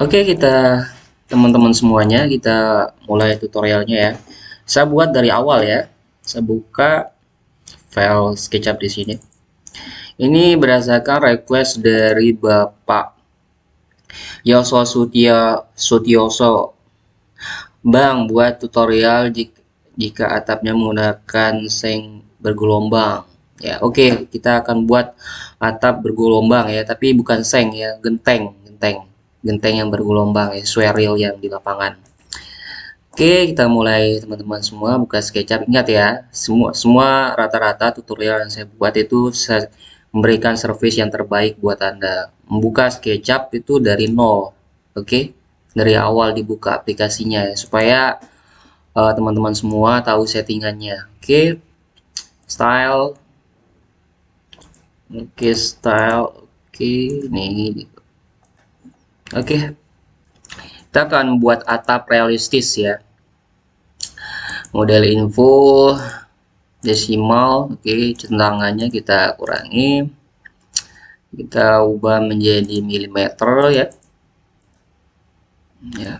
Oke, kita teman-teman semuanya kita mulai tutorialnya ya. Saya buat dari awal ya. Saya buka file SketchUp di sini. Ini berdasarkan request dari Bapak Yoso Sutio Sutioso. Bang, buat tutorial jika, jika atapnya menggunakan seng bergelombang. Ya, oke, okay, kita akan buat atap bergelombang ya, tapi bukan seng ya, genteng, genteng. Genteng yang bergelombang ya, sesuai real yang di lapangan. Oke, kita mulai teman-teman semua buka SketchUp. Ingat ya, semua semua rata-rata tutorial yang saya buat itu saya memberikan service yang terbaik buat Anda. Membuka SketchUp itu dari nol, oke? Dari awal dibuka aplikasinya ya, supaya eh, teman-teman uh, semua tahu settingannya. Oke, style, oke style, oke, okay. Oke. Okay. Kita akan buat atap realistis ya. Model info, desimal oke okay, centangannya kita kurangi kita ubah menjadi milimeter ya ya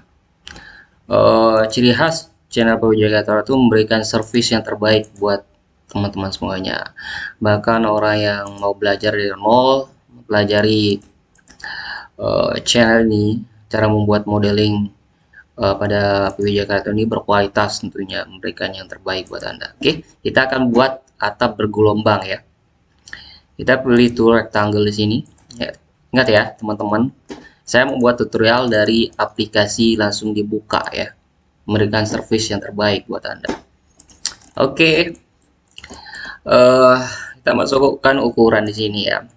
uh, ciri khas channel Pawijaya itu memberikan service yang terbaik buat teman-teman semuanya bahkan orang yang mau belajar dari nol mempelajari uh, channel ini cara membuat modeling uh, pada PW Jakarta ini berkualitas tentunya memberikan yang terbaik buat Anda. Oke, kita akan buat atap bergelombang ya. Kita pilih tool rectangle di sini. Ya. Ingat ya, teman-teman, saya membuat tutorial dari aplikasi langsung dibuka ya. Memberikan service yang terbaik buat Anda. Oke. Uh, kita masukkan ukuran di sini ya.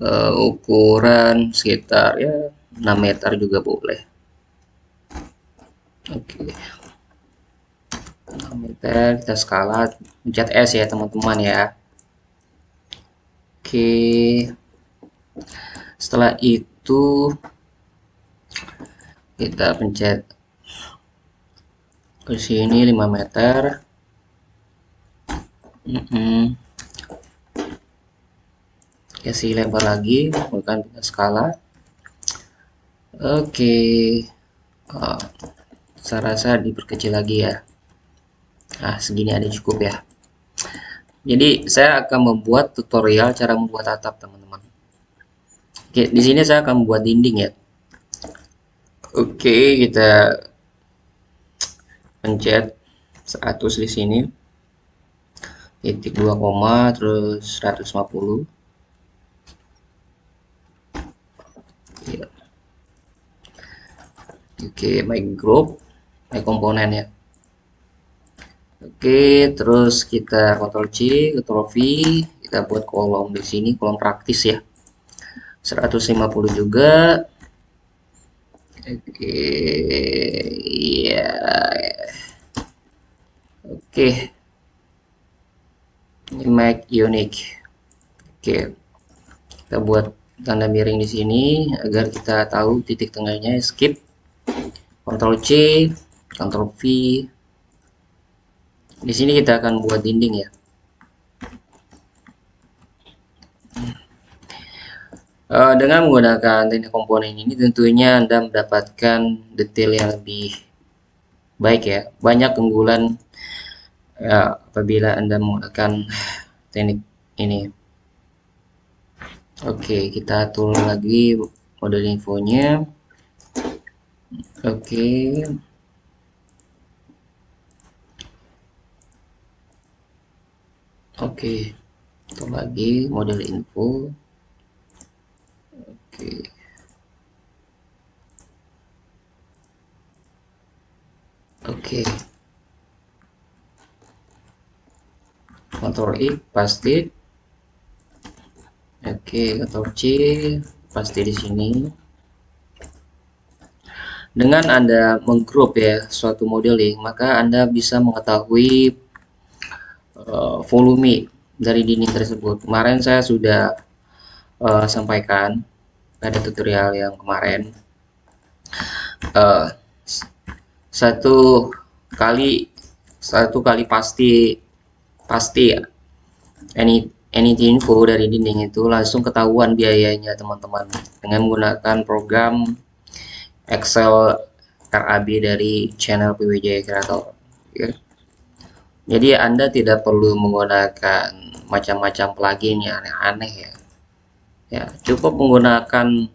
Uh, ukuran sekitar ya 6 meter juga boleh. Oke. Meter kita skala pencet S ya teman-teman ya. Oke. Setelah itu kita pencet ke sini 5 meter. Mm -mm. Kasih lebar lagi bukan skala. Oke. Okay. oh saya rasa diperkecil lagi ya. Nah segini ada cukup ya. Jadi saya akan membuat tutorial cara membuat atap teman-teman. Oke di sini saya akan membuat dinding ya. Oke kita pencet 100 di sini. Titik 2 koma terus 150 oke my group ini komponen ya. Oke terus kita Ctrl C Ctrl V kita buat kolom di sini kolom praktis ya. 150 juga. Oke ya oke. Ini make unique. Oke. Kita buat tanda miring di sini agar kita tahu titik tengahnya skip Ctrl C Ctrl V. Di sini kita akan buat dinding ya. Uh, dengan menggunakan teknik komponen ini tentunya Anda mendapatkan detail yang lebih baik ya. Banyak keunggulan ya, apabila Anda menggunakan teknik ini. Oke kita atur lagi model infonya oke. Oke itu lagi model info. Oke. Oke. Ctrl I pasti. Oke Ctrl C pasti di sini dengan Anda menggroup ya suatu modeling maka Anda bisa mengetahui uh, volume dari dinding tersebut. Kemarin saya sudah uh, sampaikan pada tutorial yang kemarin. Uh, satu kali satu kali pasti pasti. Any anything info dari dinding itu langsung ketahuan biayanya teman-teman dengan menggunakan program Excel RAB dari channel PWJ Creator ya. jadi anda tidak perlu menggunakan macam-macam plugin yang aneh-aneh ya. Ya cukup menggunakan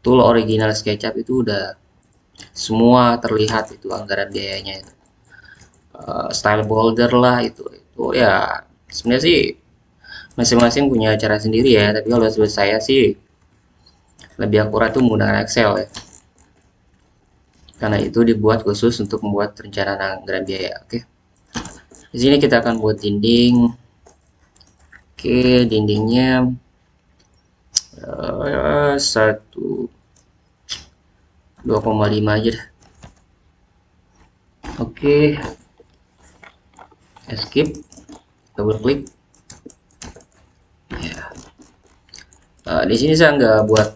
tool original SketchUp itu udah semua terlihat itu anggaran biayanya itu. Uh, style border lah itu itu ya sebenarnya sih masing-masing punya cara sendiri ya tapi kalau menurut saya sih lebih akurat tuh menggunakan Excel ya karena itu dibuat khusus untuk membuat rencana anggaran biaya oke? Di sini kita akan buat dinding. Oke dindingnya uh, satu 2,5 aja dah. oke escape double klik uh, di sini saya nggak buat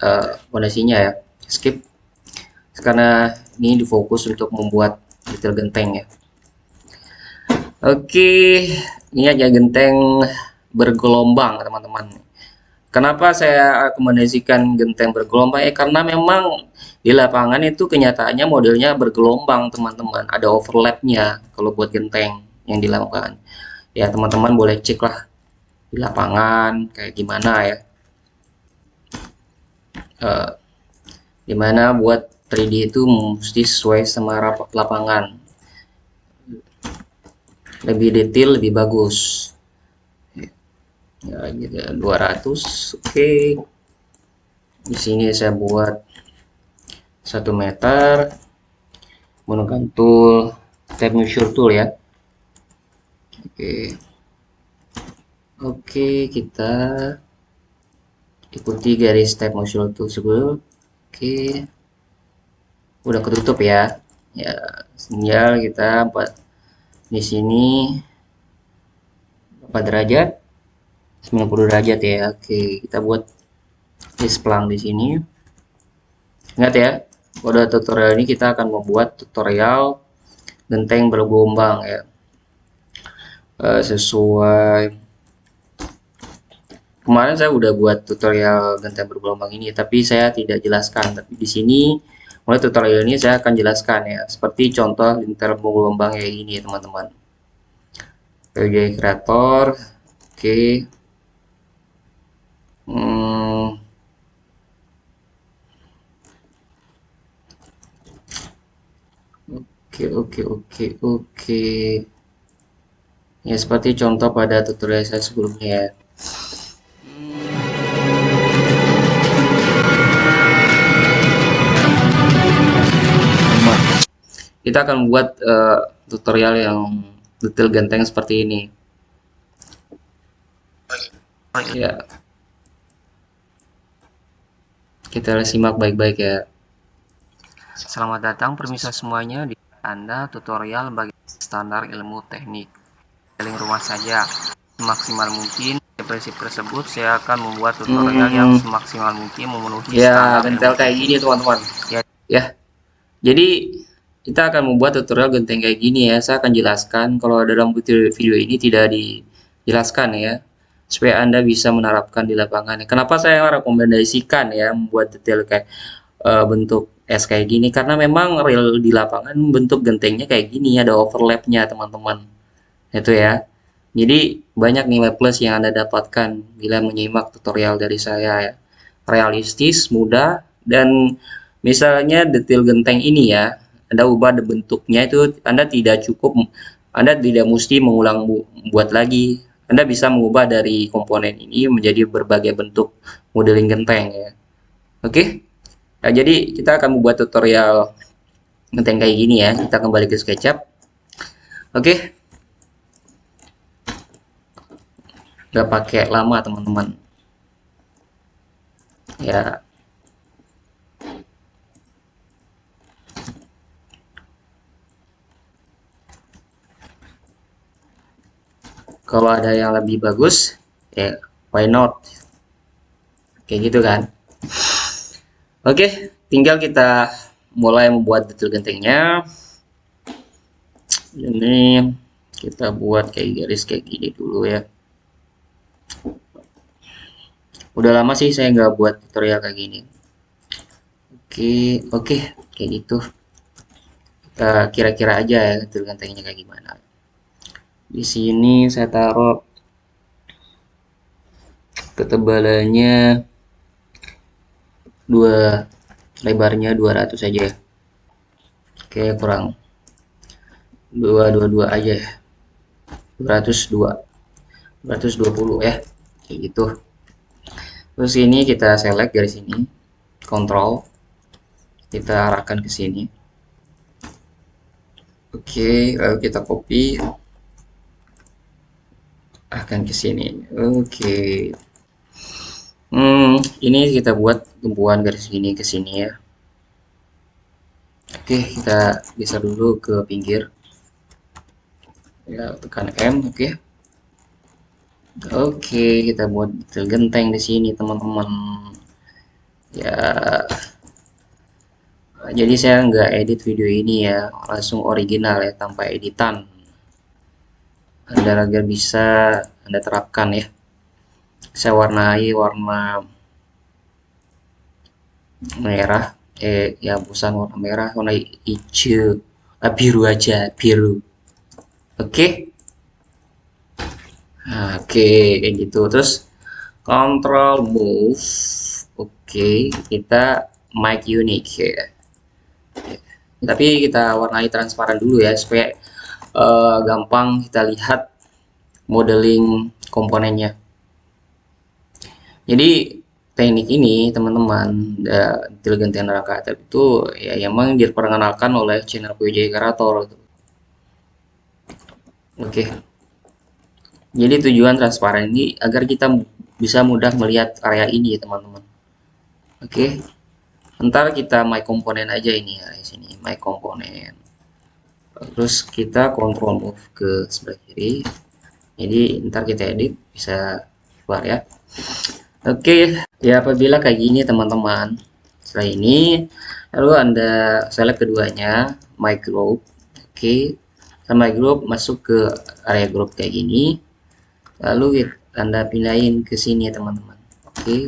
uh, fondasinya ya skip karena ini difokus untuk membuat detail genteng ya. Oke ini aja genteng bergelombang teman-teman. Kenapa saya rekomendasikan genteng bergelombang? Ya karena memang di lapangan itu kenyataannya modelnya bergelombang teman-teman. Ada overlapnya kalau buat genteng yang dilakukan. Ya teman-teman boleh cek lah di lapangan kayak gimana ya. Uh, di mana buat 3D itu mesti sesuai sama lapangan. Lebih detail lebih bagus. Ya gitu. 200 oke. Okay. di sini saya buat satu meter. Menggunakan tool tab measure tool ya. Oke. Okay. oke kita ikuti garis step motion tersebut. Oke udah ketutup ya. Ya sinyal kita buat di sini berapa derajat 90 derajat ya. Oke kita buat displang di sini. Ingat ya pada tutorial ini kita akan membuat tutorial genteng bergelombang ya. Eh, sesuai. Kemarin saya udah buat tutorial genteng bergelombang ini tapi saya tidak jelaskan. Tapi di sini mulai tutorial ini saya akan jelaskan ya seperti contoh genteng bergelombang kayak ini teman-teman. PJ kreator oke. Hmm. oke oke oke oke. Ya seperti contoh pada tutorial saya sebelumnya ya kita akan membuat uh, tutorial yang detail genteng seperti ini. Ya. Kita simak baik-baik ya. Selamat datang permisa semuanya di anda tutorial bagi standar ilmu teknik. Paling rumah saja. Semaksimal mungkin prinsip tersebut saya akan membuat tutorial hmm. yang semaksimal mungkin memenuhi ya gentel kayak gini teman-teman. Ya. Ya. Jadi kita akan membuat tutorial genteng kayak gini ya. Saya akan jelaskan kalau dalam video ini tidak dijelaskan ya supaya anda bisa menerapkan di lapangan kenapa saya rekomendasikan ya membuat detail kayak uh, bentuk es kayak gini? Karena memang real di lapangan bentuk gentengnya kayak gini ada overlapnya teman-teman. Itu ya. Jadi banyak nilai plus yang anda dapatkan bila menyimak tutorial dari saya ya. Realistis mudah dan misalnya detail genteng ini ya anda ubah bentuknya itu Anda tidak cukup Anda tidak mesti mengulang buat lagi. Anda bisa mengubah dari komponen ini menjadi berbagai bentuk modeling genteng ya. Oke? Okay? nah, jadi kita akan membuat tutorial genteng kayak gini ya. Kita kembali ke SketchUp. Oke? Okay? Gak pakai lama teman-teman. Ya kalau ada yang lebih bagus ya why not? Kayak gitu kan. Oke tinggal kita mulai membuat detail gentengnya. Ini kita buat kayak garis kayak gini dulu ya. Udah lama sih saya nggak buat tutorial kayak gini. Oke oke kayak gitu. Kira-kira aja ya gantengnya kayak gimana di sini saya taruh ketebalannya dua lebarnya 200 aja. Ya oke kurang dua dua dua aja ya. 202 220 ya kayak gitu. Terus ini kita select dari sini kontrol kita arahkan ke sini. Oke lalu kita copy akan ke sini. Oke. Hmm ini kita buat tumpuan garis ini ke sini ya. Oke kita geser dulu ke pinggir. Ya tekan M oke. Oke, kita buat detail genteng di sini, teman-teman. Ya, jadi saya nggak edit video ini ya, langsung original ya, tanpa editan. Anda agar bisa Anda terapkan ya. Saya warnai warna merah, eh ya bukan warna merah, warna hijau, ah, biru aja, biru. Oke. Okay? Oke okay, kayak gitu terus control move oke okay, kita make unique ya tapi kita warnai transparan dulu ya supaya uh, gampang kita lihat modeling komponennya. Jadi teknik ini teman-teman intelijen neraka itu ya emang diperkenalkan oleh channel PJ Karator oke. Okay jadi tujuan transparan ini agar kita bisa mudah melihat area ini ya teman-teman. Oke. Okay. ntar kita my komponen aja ini ya di sini my komponen terus kita control move ke sebelah kiri jadi ntar kita edit bisa keluar ya oke okay. ya apabila kayak gini teman-teman setelah ini lalu anda select keduanya my group oke okay. sama group masuk ke area group kayak gini lalu anda pindahin ke sini ya teman-teman oke okay.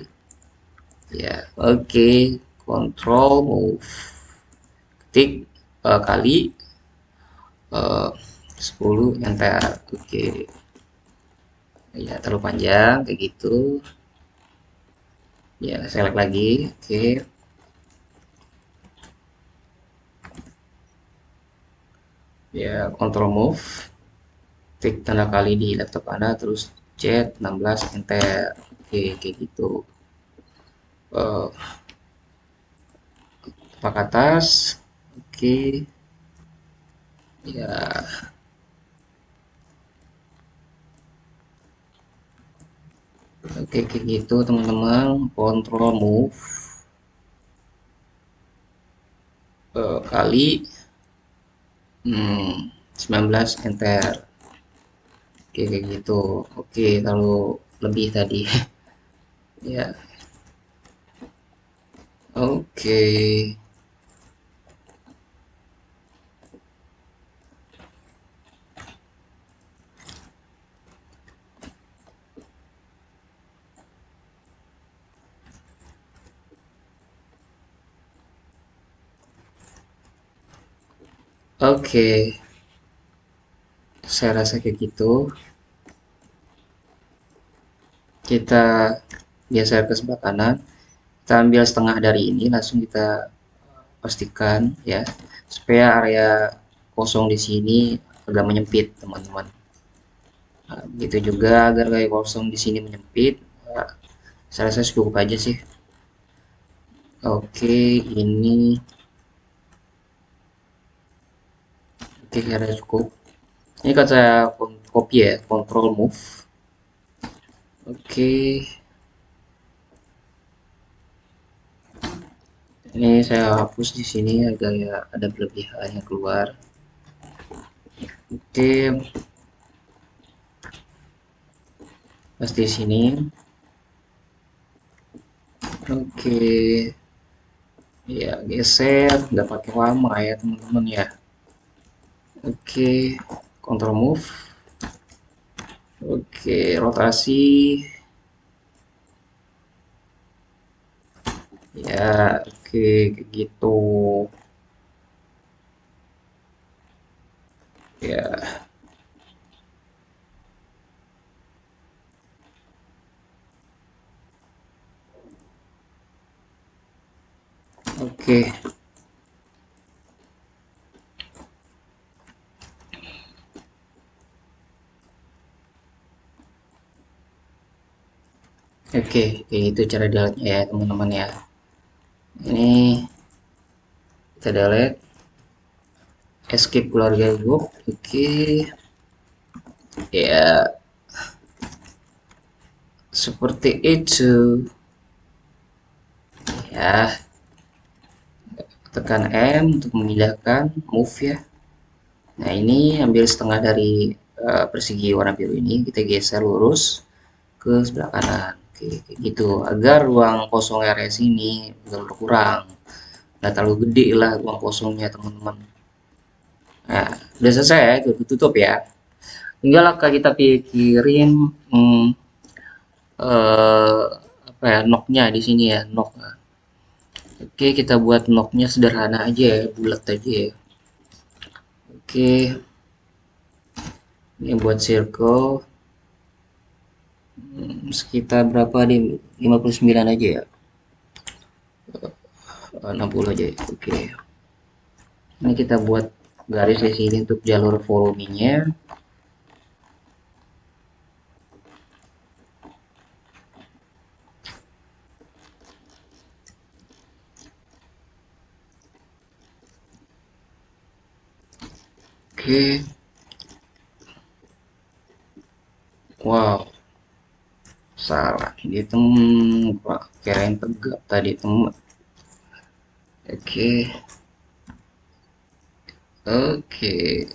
ya oke okay. control move ketik uh, kali uh, 10 enter oke. Okay. ya terlalu panjang kayak gitu. Ya select lagi oke. Okay. ya control move. Klik tanda kali di laptop Anda terus chat 16 enter. Oke kayak gitu. Uh, pak atas? Oke ya oke kayak gitu teman-teman. Control move. Uh, kali. Hmm, 19 enter. Oke kayak gitu. Oke kalau lebih tadi. Ya. Oke Oke. Saya rasa kayak gitu. Kita geser ke sebelah kanan. Kita ambil setengah dari ini langsung kita pastikan ya. Supaya area kosong di sini agak menyempit teman-teman. Nah, gitu juga agar kayak kosong di sini menyempit. Nah, saya rasa cukup aja sih. Oke ini oke kira cukup. Ini saya copy ya control move. Oke. Ini saya hapus di sini agar ya ada berlebihan yang keluar. Oke. Pas di sini. Oke. Ya geser. Nggak pakai lama ya teman-teman ya Oke, okay. control move. Oke, okay, rotasi. Ya, oke okay, gitu. Ya. Oke. Okay. Oke, itu cara delete ya teman-teman ya. Ini kita delete escape keluarga group. Oke. Ya. Seperti itu. Ya. Tekan M untuk memindahkan move ya. Nah, ini ambil setengah dari uh, persegi warna biru ini, kita geser lurus ke sebelah kanan Oke, gitu. Agar ruang kosong RS ini berkurang. Nggak terlalu gede lah ruang kosongnya, teman-teman. Nah, udah selesai ya, itu tutup ya. Tinggal kita pikirin hmm, eh, apa ya, knocknya di sini ya, knock. Oke, kita buat knocknya sederhana aja ya, bulat aja ya. Oke. Ini buat circle sekitar berapa di 59 aja ya 60 aja oke okay. ini kita buat garis di sini untuk jalur volumenya oke okay. Ini temen pak kirain tegak tadi temen oke. Oke.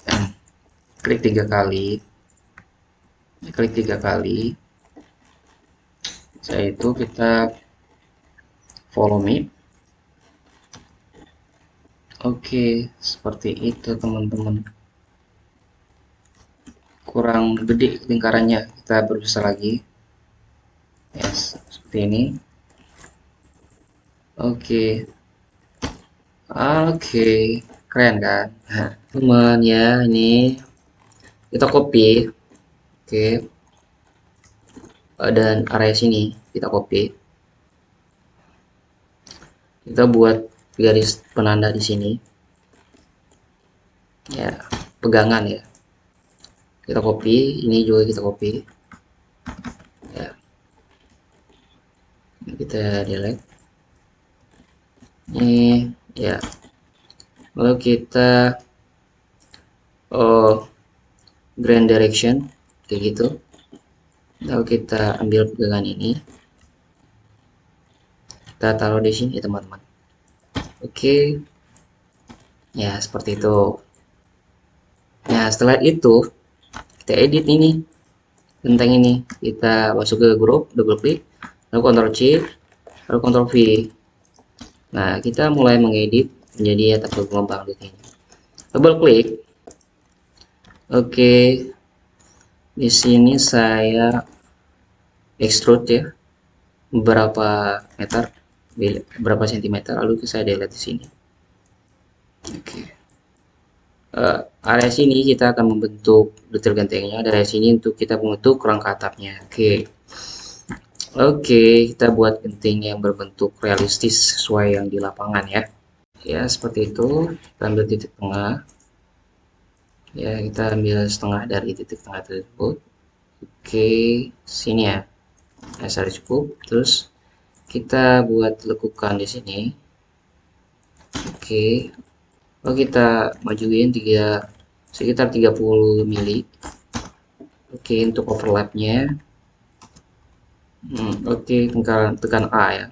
Klik tiga kali. Klik tiga kali. Saya itu kita follow me. Oke seperti itu teman-teman. Kurang gede lingkarannya. Kita berusaha lagi yes seperti ini. Oke. Okay. oke. Okay. keren kan? Nah, teman ya ini. Kita copy. Oke. Okay. dan area sini kita copy. Kita buat garis penanda di sini. Ya pegangan ya. Kita copy ini juga kita copy kita delete ini ya. Lalu kita oh grand direction kayak gitu. Lalu kita ambil pegangan ini. Kita taruh di sini teman-teman. Oke. Ya seperti itu. Nah setelah itu kita edit ini. Tentang ini kita masuk ke grup double klik lalu Ctrl C lalu Ctrl V nah kita mulai mengedit menjadi atas gelombang di sini double klik oke okay. di sini saya extrude ya berapa meter berapa sentimeter lalu saya delete di sini oke okay. uh, area sini kita akan membentuk detail gentengnya dari sini untuk kita membentuk kerangka atapnya oke okay. Oke, kita buat genting yang berbentuk realistis sesuai yang di lapangan ya. Ya, seperti itu. Kita ambil titik tengah. Ya, kita ambil setengah dari titik tengah tersebut. Oke, sini ya. Nah, cukup. Terus kita buat lekukan di sini. Oke. Oh, kita majuin tiga sekitar 30 mili. Oke, untuk overlapnya Hmm, Oke, okay. tekan, tekan A ya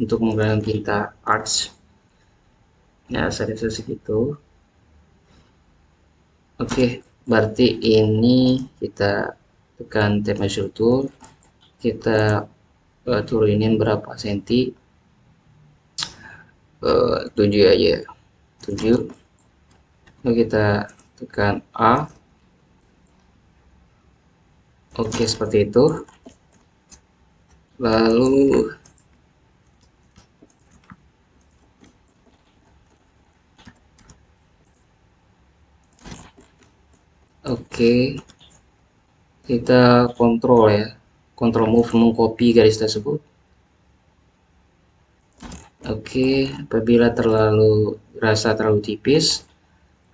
untuk menggunakan tinta arch. Ya, saya segitu. Oke, okay. berarti ini kita tekan tab measure tool, kita uh, turunin berapa senti? Uh, 7 aja. 7. Lalu kita tekan A. Oke, okay, seperti itu lalu oke okay. kita kontrol ya kontrol move mengcopy garis tersebut oke okay. apabila terlalu rasa terlalu tipis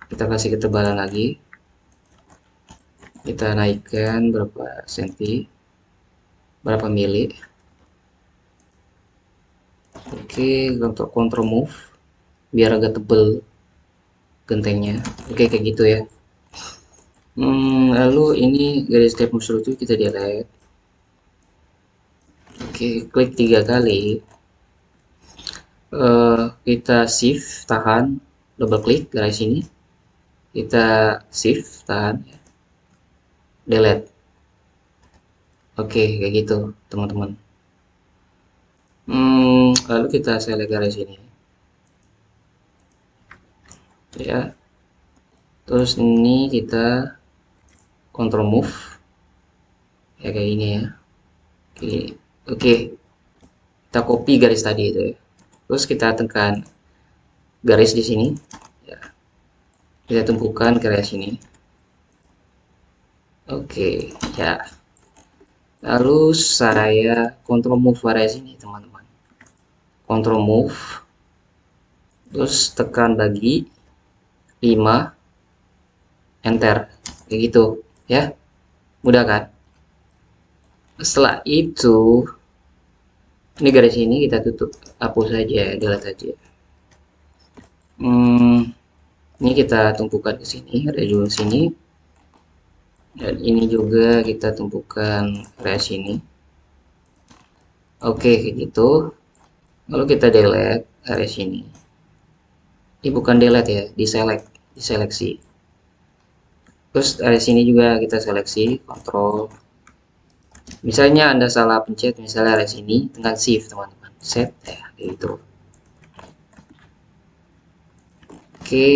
kita kasih ketebalan lagi kita naikkan berapa senti berapa mili oke untuk control move biar agak tebel gentengnya. Oke kayak gitu ya. Hmm, lalu ini garis step musuh itu kita delete oke klik tiga kali. Uh, kita shift tahan double klik garis ini kita shift tahan. Delete. Oke, kayak gitu, teman-teman. Hmm, lalu kita select garis ini. Ya. Terus ini kita control move. Ya kayak ini ya. Oke. Oke. Kita copy garis tadi itu ya. Terus kita tekan garis di sini. Ya. Kita tumpukan garis ini. Oke, ya lalu saya control move area sini teman-teman control move terus tekan lagi 5 enter kayak gitu ya. Mudah kan? Setelah itu ini garis ini kita tutup hapus saja delete saja hmm, ini kita tumpukan ke sini ada juga sini. Dan ini juga kita tumpukan area sini. Oke kayak gitu lalu kita delete area sini. Ini bukan delete ya diselect diseleksi. Terus area sini juga kita seleksi kontrol misalnya anda salah pencet misalnya area sini dengan shift teman-teman. Set ya gitu. Oke.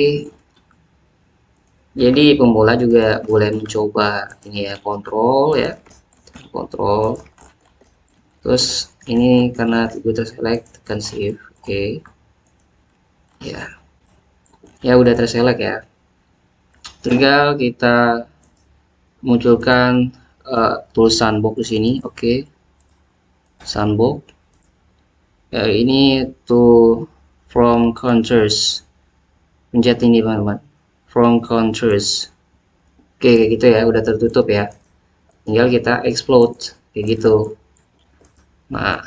Jadi pemula juga boleh mencoba ini ya kontrol ya. Kontrol terus ini karena kita select tekan shift oke. Okay. ya. Ya udah terselect ya. Tinggal kita munculkan uh, tulisan box di sini oke. Okay. sandbox. Ya, ini to from counters. Pencet ini teman-teman from countries oke kayak gitu ya udah tertutup ya. Tinggal kita explode kayak gitu nah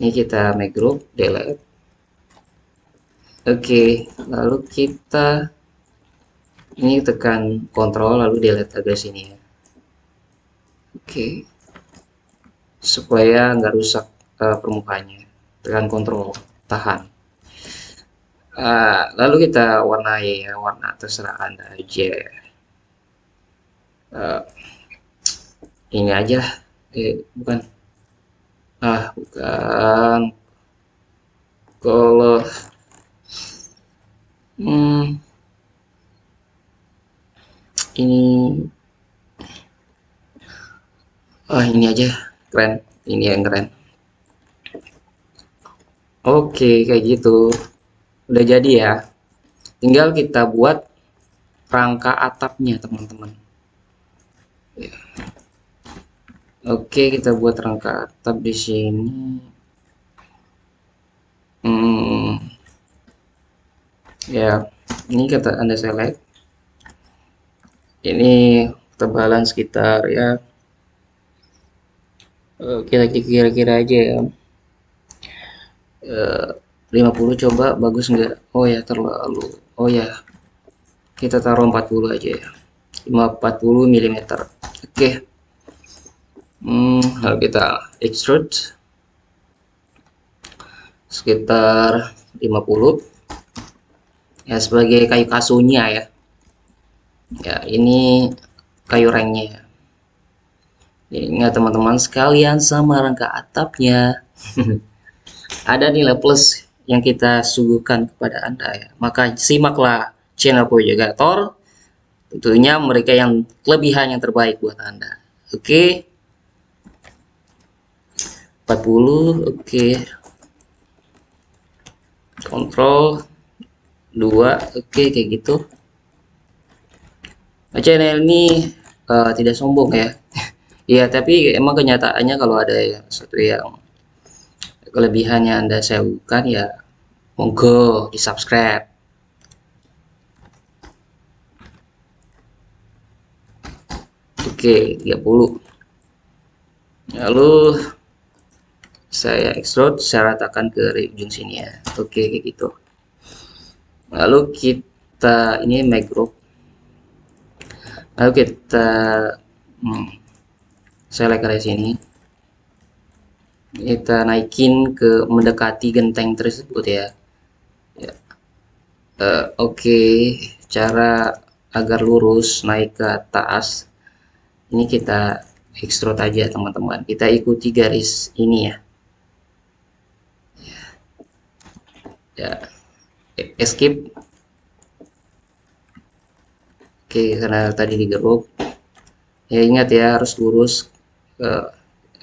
ini kita make group delete. Oke lalu kita ini tekan kontrol lalu delete agar sini ya. Oke. Supaya nggak rusak uh, permukaannya. Tekan kontrol tahan. Uh, lalu kita warnai ya warna terserah anda aja uh, ini aja eh bukan ah bukan. Kalau hmm, ini ah ini aja keren. Ini yang keren. Oke kayak gitu. Udah jadi ya. Tinggal kita buat rangka atapnya teman-teman. Ya. Oke kita buat rangka atap di sini. Hmm. ya ini kata anda select. Ini ketebalan sekitar ya. Kita kira-kira aja ya. 50 coba bagus enggak oh ya terlalu. Oh ya. Kita taruh 40 aja ya. 40 mm oke. okay. Hmm, lalu kita extrude sekitar 50 ya sebagai kayu kasunya ya ya ini kayu rengnya ya, ingat teman-teman sekalian sama rangka atapnya ada nilai plus yang kita suguhkan kepada Anda ya. Maka simaklah channel Projagator. Tentunya mereka yang kelebihan yang terbaik buat Anda. Oke. Okay. 40 oke. Okay. Kontrol 2 oke okay, kayak gitu. channel ini uh, tidak sombong ya Iya tapi emang kenyataannya kalau ada yang satu yang kelebihannya anda saya bukan ya monggo di subscribe oke 30 lalu saya extrude saya ratakan ke ujung sini ya. Oke kayak gitu. Lalu kita ini make group lalu kita hmm, select area sini. Kita naikin ke mendekati genteng tersebut ya, ya. Uh, oke okay. cara agar lurus naik ke atas ini kita extrude aja teman-teman. Kita ikuti garis ini ya ya. Escape. Oke karena tadi digeruk. Ya ingat ya harus lurus uh,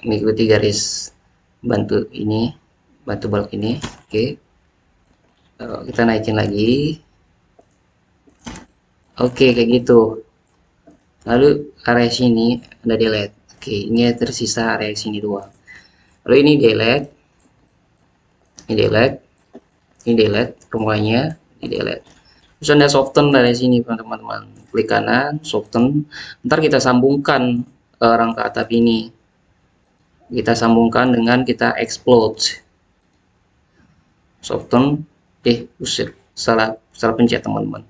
mengikuti garis bantu ini bantu balok ini. Oke. Uh, kita naikin lagi. Oke kayak gitu. Lalu area sini ada delete. Oke ini tersisa area sini doang. Lalu ini delete. Ini delete ini delete semuanya ini delete. Terus anda soften dari sini teman-teman. Klik kanan soften. Ntar kita sambungkan uh, rangka atap ini. Kita sambungkan dengan kita explode. Soften. Eh usir. Salah salah pencet teman-teman.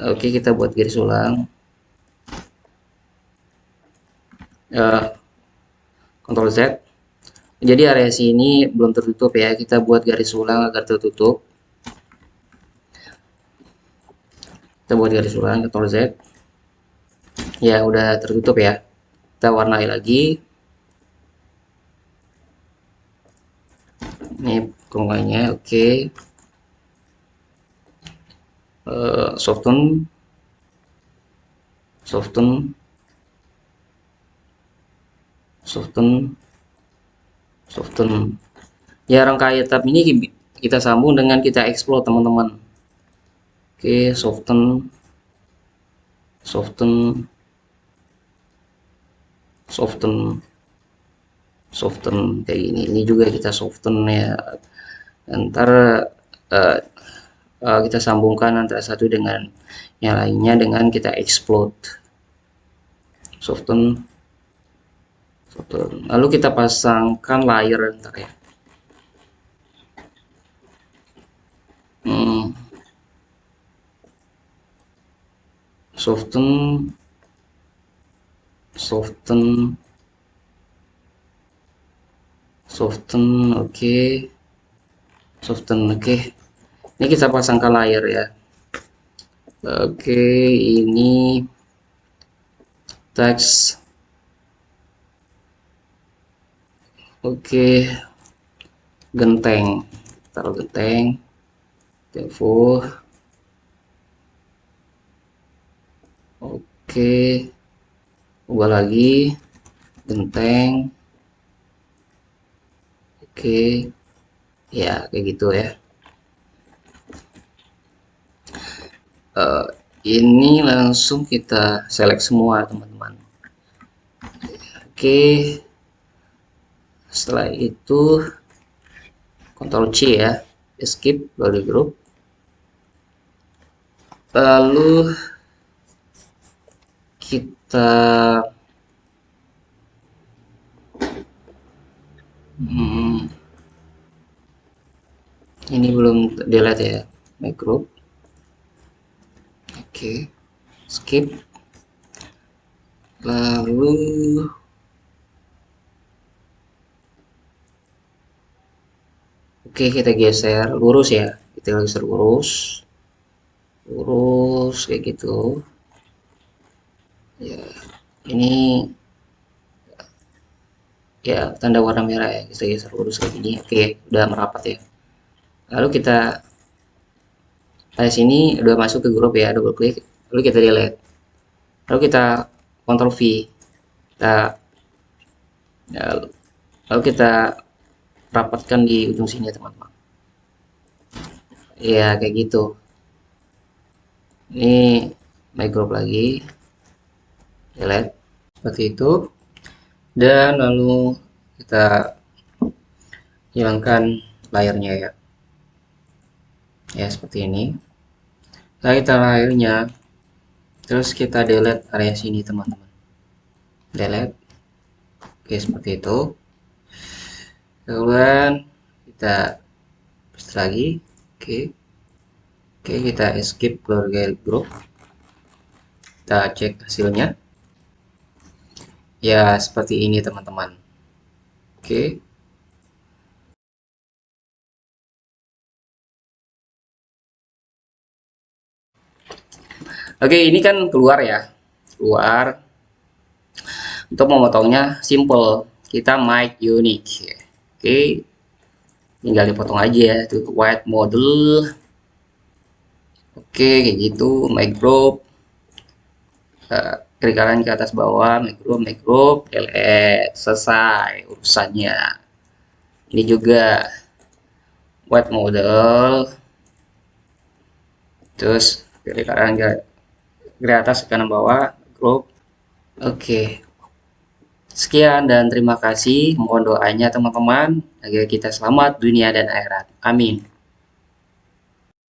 Oke kita buat garis ulang. Uh, Ctrl Z jadi area sini belum tertutup ya. Kita buat garis ulang agar tertutup. Kita buat garis ulang Ctrl Z. Ya udah tertutup ya. Kita warnai lagi. Ini kerongkongannya oke. Okay. uh, soften. Soften. Soften soften ya rangkaian tab ini kita sambung dengan kita explode teman-teman Oke, soften soften soften soften kayak gini. Ini juga kita soften ya. Ntar uh, uh, kita sambungkan antara satu dengan yang lainnya dengan kita explode. Soften soften. Lalu kita pasangkan layer ntar ya. Hmm. soften soften soften oke okay. soften oke okay. ini kita pasangkan layar ya oke okay, ini teks oke. Genteng. Taruh genteng. Devo oke. Ubah lagi. Genteng. Oke. Ya kayak gitu ya. Uh, ini langsung kita select semua teman-teman. Oke setelah itu Ctrl C ya. Escape body group lalu kita hmm, ini belum delete ya my group. Oke okay. skip. Lalu oke kita geser. Lurus ya. Kita geser lurus. Lurus kayak gitu. Ya ini ya tanda warna merah ya. Kita geser lurus kayak gini. Oke udah merapat ya. Lalu kita dari sini udah masuk ke grup ya double klik lalu kita delete. Lalu kita Ctrl V. Kita ya, lalu kita rapatkan di ujung sini ya teman-teman. Ya kayak gitu. Ini group lagi. Delete seperti itu. Dan lalu kita hilangkan layarnya ya. Ya seperti ini. Nah kita layarnya. Terus kita delete area sini teman-teman. Delete. Oke seperti itu kemudian kita paste lagi oke oke kita escape keluarga group kita cek hasilnya ya seperti ini teman-teman oke Oke, ini kan keluar ya. Keluar. Untuk memotongnya simple. Kita make unique. Oke. Tinggal dipotong aja ya. Itu white model. Oke, kayak gitu. Group. Uh, kiri kanan ke atas bawah make group delete selesai urusannya ini juga white model terus kiri kanan ke atas kanan bawah group oke sekian dan terima kasih. Mohon doanya teman-teman agar kita selamat dunia dan akhirat. Amin